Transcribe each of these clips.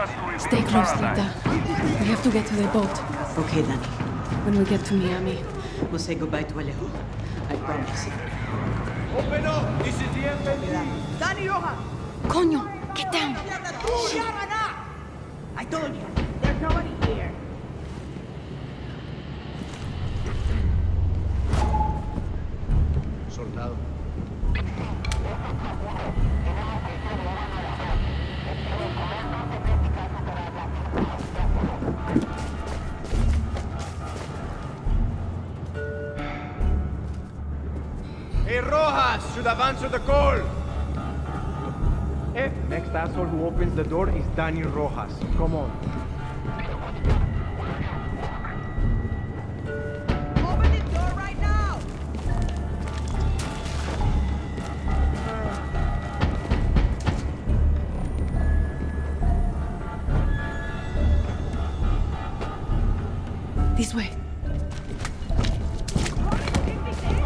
Stay close, Lita. We have to get to the boat. Okay, Danny. When we get to Miami. We'll say goodbye to Alejo. I promise. Open up! This is the FND! Danny Roja! Coño, get down. I told you. There's nobody here. Soldado. Hey, Rojas should have answered the call. Eh, next asshole who opens the door is Daniel Rojas. Come on. Open the door right now! This way.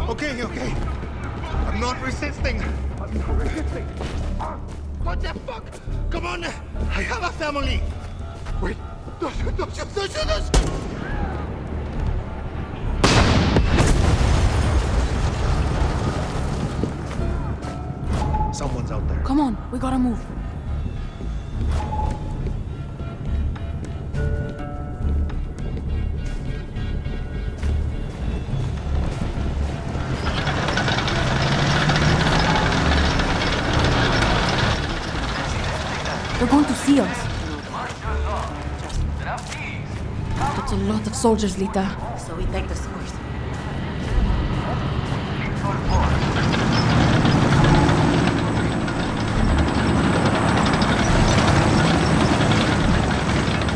Okay, okay. I'm not resisting. I'm not resisting. What the fuck? Come on! I have a family! Wait! Don't shoot! Don't shoot! Don't shoot! Don't shoot! Someone's out there. Come on, we gotta move. They're going to see us. That's a lot of soldiers, Lita. So we take the swords.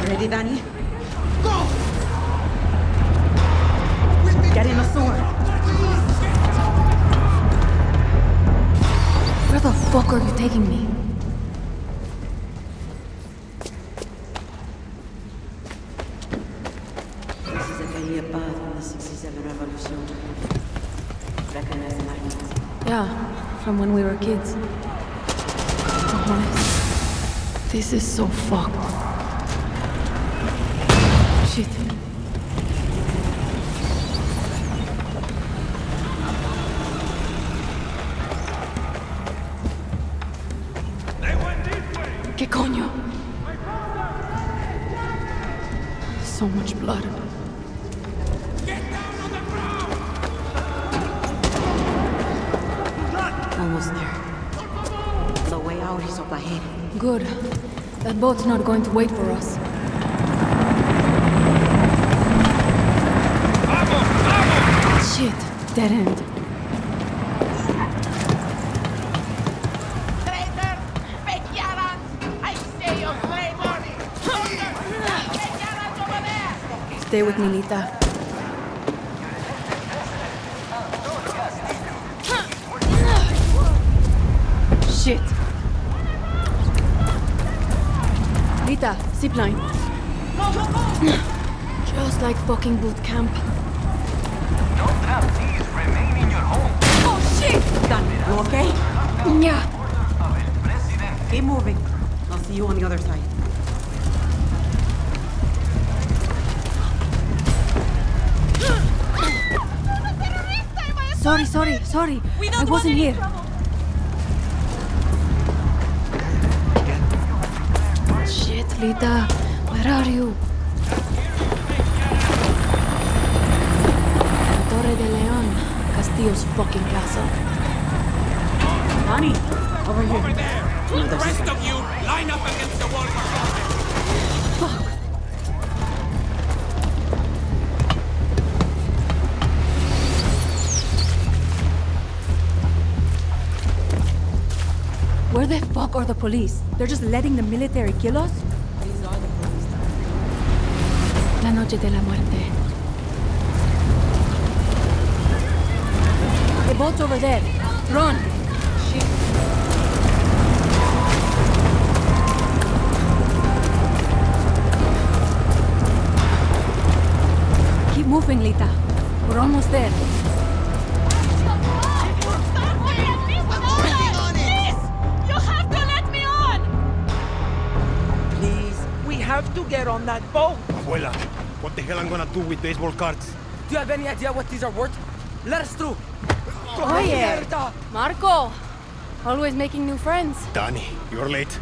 Ready, Danny? Go! Get in the sword. Where the fuck are you taking me? A calle de paz from the 67 Revolution. Yeah, from when we were kids. This is so fucked. Shit. ¿Qué coño? So much blood. Is up ahead. Good. That boat's not going to wait for us. Shit. Dead end. Traitor! Bekiaran! I say you traitor! Bekiaran's over there! Stay with me, Lita. Shit. Lita, zipline. Just like fucking boot camp. Don't have these remain in your home. Oh shit! Done. You okay? Yeah. Of el presidente. Keep moving. I'll see you on the other side. Sorry, sorry, sorry. I wasn't here. Shit, Lita. Where are you? Torre de Leon. Castillo's fucking castle. Danny! Over here. Over there! The rest of you, line up against the wall for something. Fuck. Where the fuck are the police? They're just letting the military kill us? La noche de la muerte. The boat's over there. Run! Keep moving, Lita. We're almost there. Please! You have to let me on! Please, we have to get on that boat. Abuela, what the hell I'm gonna do with baseball cards? Do you have any idea what these are worth? Let us through. Yeah. Marco! Always making new friends. Danny, you're late.